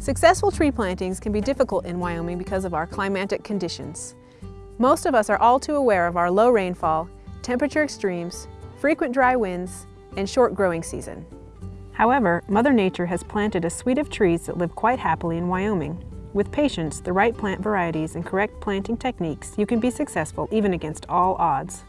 Successful tree plantings can be difficult in Wyoming because of our climatic conditions. Most of us are all too aware of our low rainfall, temperature extremes, frequent dry winds, and short growing season. However, Mother Nature has planted a suite of trees that live quite happily in Wyoming. With patience, the right plant varieties, and correct planting techniques, you can be successful even against all odds.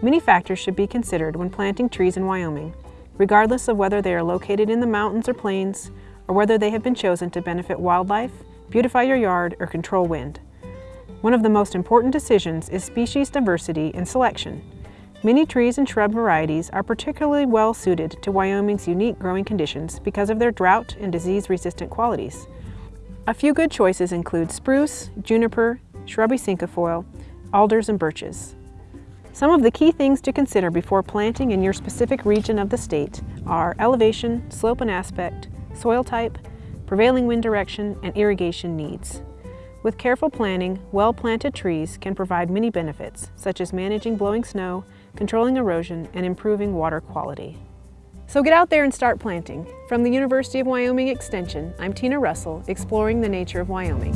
Many factors should be considered when planting trees in Wyoming, regardless of whether they are located in the mountains or plains, or whether they have been chosen to benefit wildlife, beautify your yard, or control wind. One of the most important decisions is species diversity and selection. Many trees and shrub varieties are particularly well suited to Wyoming's unique growing conditions because of their drought and disease-resistant qualities. A few good choices include spruce, juniper, shrubby cinquefoil, alders, and birches. Some of the key things to consider before planting in your specific region of the state are elevation, slope and aspect, soil type, prevailing wind direction, and irrigation needs. With careful planning, well-planted trees can provide many benefits, such as managing blowing snow, controlling erosion, and improving water quality. So get out there and start planting. From the University of Wyoming Extension, I'm Tina Russell, exploring the nature of Wyoming.